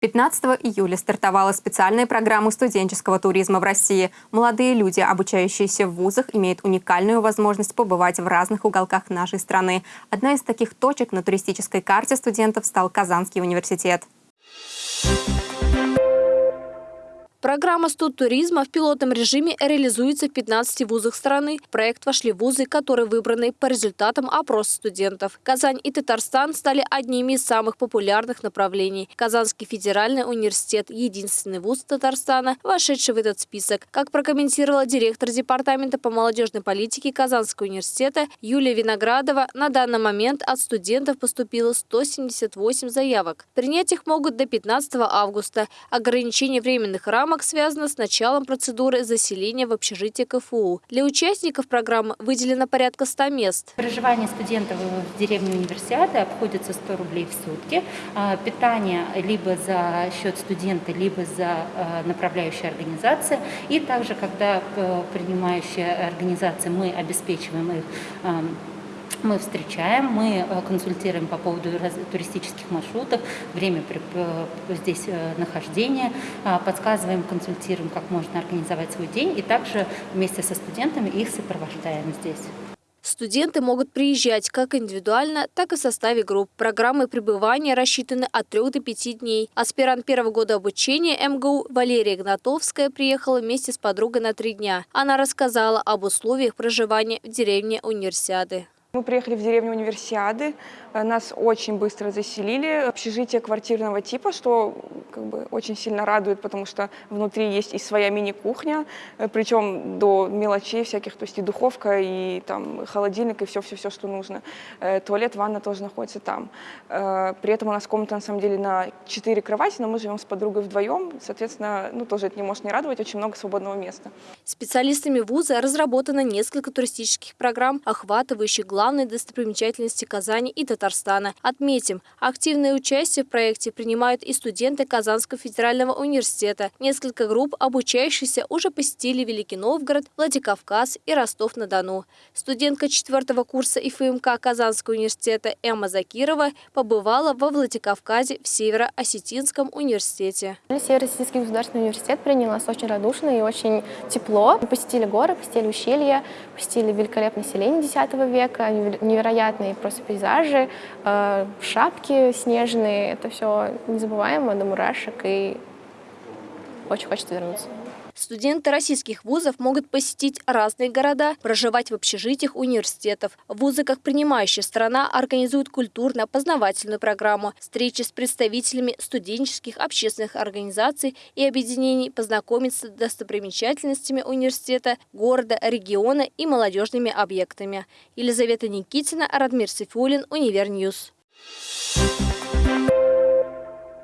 15 июля стартовала специальная программа студенческого туризма в России. Молодые люди, обучающиеся в вузах, имеют уникальную возможность побывать в разных уголках нашей страны. Одна из таких точек на туристической карте студентов стал Казанский университет. Программа студтуризма в пилотном режиме реализуется в 15 вузах страны. В проект вошли вузы, которые выбраны по результатам опроса студентов. Казань и Татарстан стали одними из самых популярных направлений. Казанский федеральный университет – единственный вуз Татарстана, вошедший в этот список. Как прокомментировала директор Департамента по молодежной политике Казанского университета Юлия Виноградова, на данный момент от студентов поступило 178 заявок. Принять их могут до 15 августа. Ограничение временных рамок рамок связано с началом процедуры заселения в общежитие КФУ. Для участников программы выделено порядка 100 мест. Проживание студентов в деревне универсиады обходится 100 рублей в сутки. А, питание либо за счет студента, либо за а, направляющей организации. И также, когда э, принимающая организация, мы обеспечиваем их мы встречаем, мы э, консультируем по поводу туристических маршрутов, время э, здесь э, нахождения, подсказываем, консультируем, как можно организовать свой день, и также вместе со студентами их сопровождаем здесь. Студенты могут приезжать как индивидуально, так и в составе групп. Программы пребывания рассчитаны от 3 до 5 дней. Аспирант первого года обучения МГУ Валерия Игнатовская приехала вместе с подругой на три дня. Она рассказала об условиях проживания в деревне Универсиады. Мы приехали в деревню Универсиады, э, нас очень быстро заселили. Общежитие квартирного типа, что как бы, очень сильно радует, потому что внутри есть и своя мини-кухня, э, причем до мелочей всяких, то есть и духовка, и там холодильник, и все-все-все, что нужно. Э, туалет, ванна тоже находится там. При этом у нас комната на самом деле на 4 кровати, но мы живем с подругой вдвоем, соответственно, ну тоже это не может не радовать, очень много свободного места. Специалистами вуза разработано несколько туристических программ, охватывающих главные главные достопримечательности Казани и Татарстана. Отметим, активное участие в проекте принимают и студенты Казанского федерального университета. Несколько групп, обучающихся, уже посетили Великий Новгород, Владикавказ и Ростов-на-Дону. Студентка четвертого курса ИФМК Казанского университета Эмма Закирова побывала во Владикавказе в Северо-Осетинском университете. Северо-Осетинский государственный университет принял нас очень радушно и очень тепло. Мы посетили горы, посетили ущелья, посетили великолепное селение X века, невероятные просто пейзажи, э, шапки снежные. Это все незабываемо до мурашек, и очень хочется вернуться. Студенты российских вузов могут посетить разные города, проживать в общежитиях университетов. Вузы, как принимающая страна, организуют культурно-познавательную программу, встречи с представителями студенческих общественных организаций и объединений, познакомиться с достопримечательностями университета, города, региона и молодежными объектами. Елизавета Никитина, Радмир Сифулин, Univer News. Thank you.